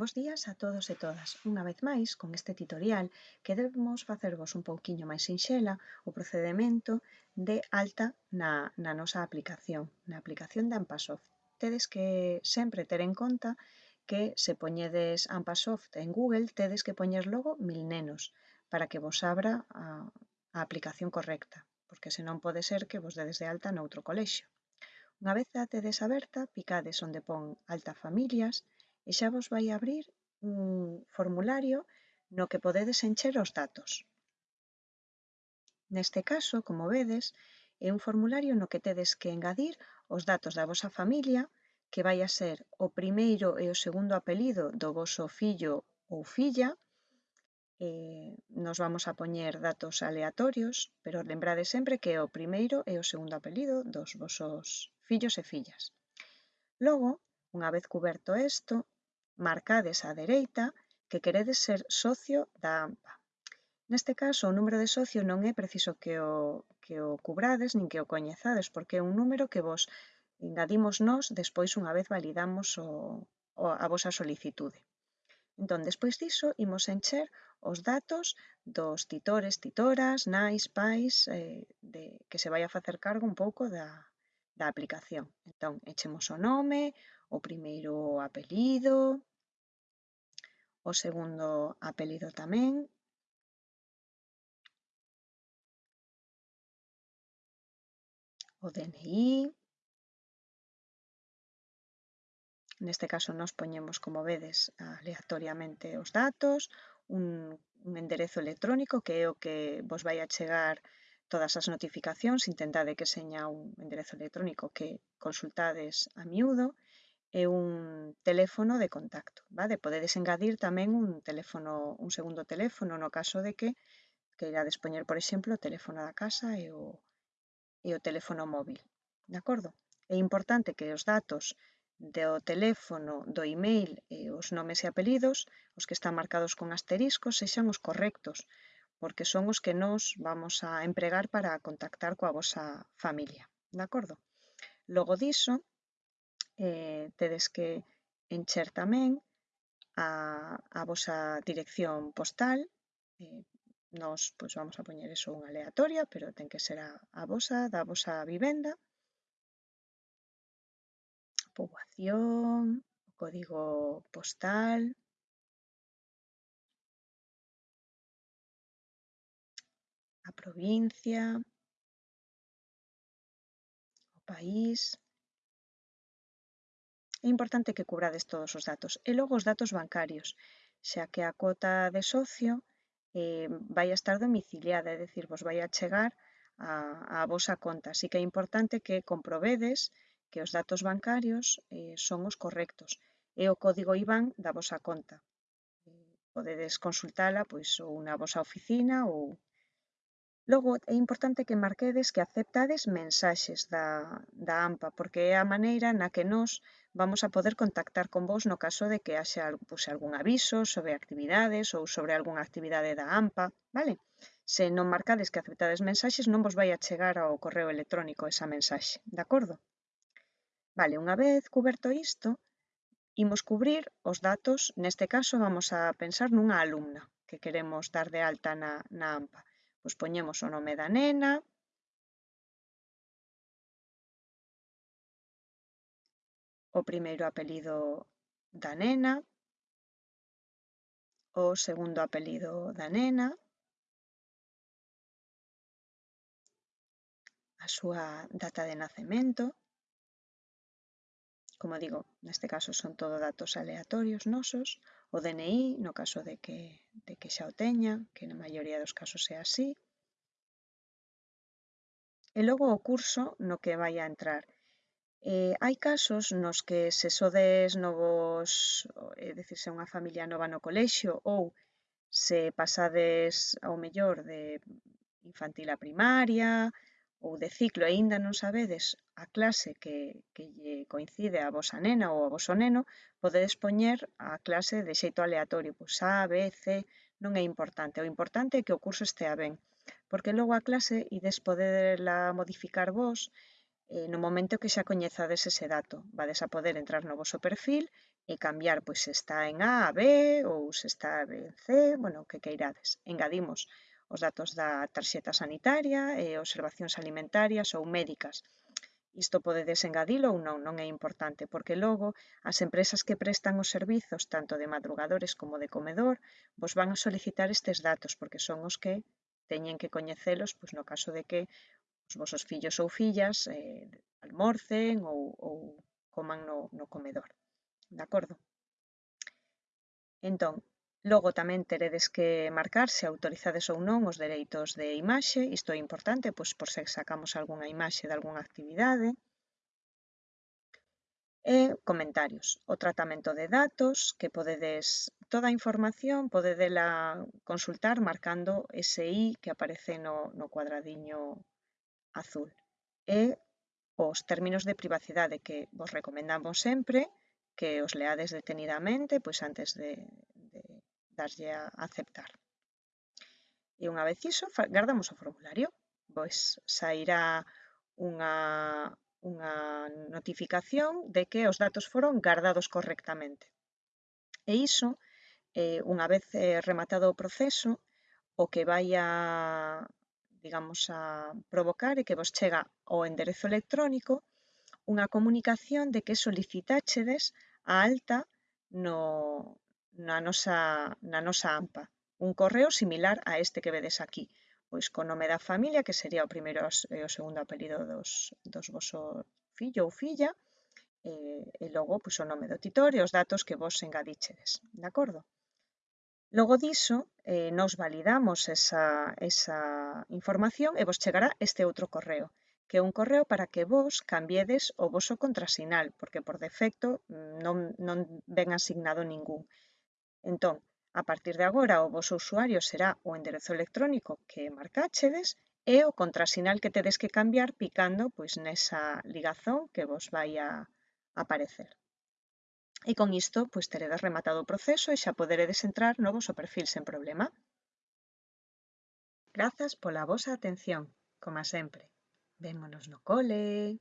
Bos días a todos e todas. Unha vez máis, con este tutorial, queremos facervos un pouquiño máis sinxela o procedemento de alta na, na nosa aplicación, na aplicación de Ampasoft. Tedes que sempre ter en conta que se poñedes Ampasoft en Google, tedes que poñer logo mil nenos para que vos abra a, a aplicación correcta, porque senón pode ser que vos dedes de alta noutro colexio. Unha vez a tedes aberta, picades onde pon alta familias, e xa vos vai abrir un formulario no que podedes encher os datos. Neste caso, como vedes, é un formulario no que tedes que engadir os datos da vosa familia, que vai a ser o primeiro e o segundo apelido do voso fillo ou filla, eh, nos vamos a poñer datos aleatorios, pero lembrade sempre que é o primeiro e o segundo apelido dos vosos fillos e fillas. Logo, unha vez cuberto isto, marcades á dereita que queredes ser socio da AMPA. Neste caso, o número de socio non é preciso que o, que o cubrades nin que o coñezades, porque é un número que vos engadimos nós despois unha vez validamos o, o, a vosa solicitude. Entón, despois diso, imos encher os datos dos titores, titoras, nais, pais, eh, de, que se vai a facer cargo un pouco da, da aplicación. Entón, echemos o nome, o primeiro apelido, o segundo apelido tamén. O DNI. Neste caso nos poñemos, como vedes, aleatoriamente os datos, un, un enderezo electrónico que é o que vos vai a chegar todas as notificacións, intentade que seña un enderezo electrónico que consultades a miúdo, e un teléfono de contacto, vale? Podedes engadir tamén un teléfono, un segundo teléfono no caso de que queirades poñer, por exemplo, o teléfono da casa e o, e o teléfono móvil, de acordo? É importante que os datos do teléfono, do email e os nomes e apelidos, os que están marcados con asteriscos, sexan os correctos, porque son os que nos vamos a empregar para contactar coa vosa familia, de acordo? Logo diso, eh, tedes que encher tamén a, a vosa dirección postal. Eh, nos pois, vamos a poñer eso unha aleatoria, pero ten que ser a, a vosa, da vosa vivenda. Poboación, código postal, a provincia, o país, É importante que cubrades todos os datos. E logo os datos bancarios, xa que a cota de socio eh, vai a estar domiciliada, é dicir, vos vai a chegar a, a vosa conta. Así que é importante que comprobedes que os datos bancarios eh, son os correctos. É o código IBAN da vosa conta. Podedes consultala pois, ou na vosa oficina ou Logo, é importante que marquedes que aceptades mensaxes da, da AMPA, porque é a maneira na que nós vamos a poder contactar con vos no caso de que haxa pues, algún aviso sobre actividades ou sobre algunha actividade da AMPA, vale? Se non marcades que aceptades mensaxes, non vos vai a chegar ao correo electrónico esa mensaxe, de acordo? Vale, unha vez cuberto isto, imos cubrir os datos, neste caso vamos a pensar nunha alumna que queremos dar de alta na, na AMPA. Pois poñemos o nome da nena, o primeiro apelido da nena, o segundo apelido da nena, a súa data de nacemento, como digo, neste caso son todo datos aleatorios nosos, o DNI, no caso de que, de que xa o teña, que na maioría dos casos é así, e logo o curso no que vai a entrar. Eh, hai casos nos que se sodes novos, é dicir, se é unha familia nova no colexio ou se pasades ao mellor de infantil a primaria ou de ciclo e aínda non sabedes a clase que, que lle coincide a vosa nena ou a voso neno, podedes poñer a clase de xeito aleatorio, pois A, B, C, non é importante. O importante é que o curso estea ben, porque logo a clase ides podela modificar vos eh, no momento que xa coñezades ese dato. Vades a poder entrar no vosso perfil e cambiar pois se está en A a B ou se está en C, bueno, o que queirades. Engadimos os datos da tarxeta sanitaria e observacións alimentarias ou médicas. Isto podedes engadilo ou non, non é importante, porque logo as empresas que prestan os servizos, tanto de madrugadores como de comedor, vos van a solicitar estes datos, porque son os que teñen que coñecelos, pois no caso de que os vosos fillos ou fillas eh, almorcen ou, ou coman no, no comedor. De acordo? Entón, logo tamén teredes que marcar se autorizades ou non os dereitos de imaxe. Isto é importante, pois por se sacamos algunha imaxe de algunha actividade. E comentarios. O tratamento de datos, que podedes... Toda a información podedela consultar marcando ese I que aparece no, no cuadradiño azul. E os términos de privacidade que vos recomendamos sempre que os leades detenidamente pois antes de, de darlle a aceptar. E unha vez iso, gardamos o formulario. Pois sairá unha, unha notificación de que os datos foron gardados correctamente. E iso, eh, unha vez eh, rematado o proceso, o que vai a, digamos, a provocar é que vos chega ao enderezo electrónico unha comunicación de que solicitáchedes a alta no, na, nosa, na nosa AMPA. Un correo similar a este que vedes aquí, pois co nome da familia, que sería o primeiro e o segundo apelido dos, dos voso fillo ou filla, e, e logo pois, o nome do titor e os datos que vos engadichedes, de acordo? Logo diso, eh, nós validamos esa, esa información e vos chegará este outro correo, que é un correo para que vos cambiedes o voso contrasinal, porque por defecto non, non ven asignado ningún. Entón, a partir de agora o voso usuario será o enderezo electrónico que marcachedes e o contrasinal que tedes que cambiar picando pois nesa ligazón que vos vai a aparecer. E con isto, pois teredes rematado o proceso e xa poderedes entrar no voso perfil sen problema. Grazas pola vosa atención, como sempre. Vémonos no cole.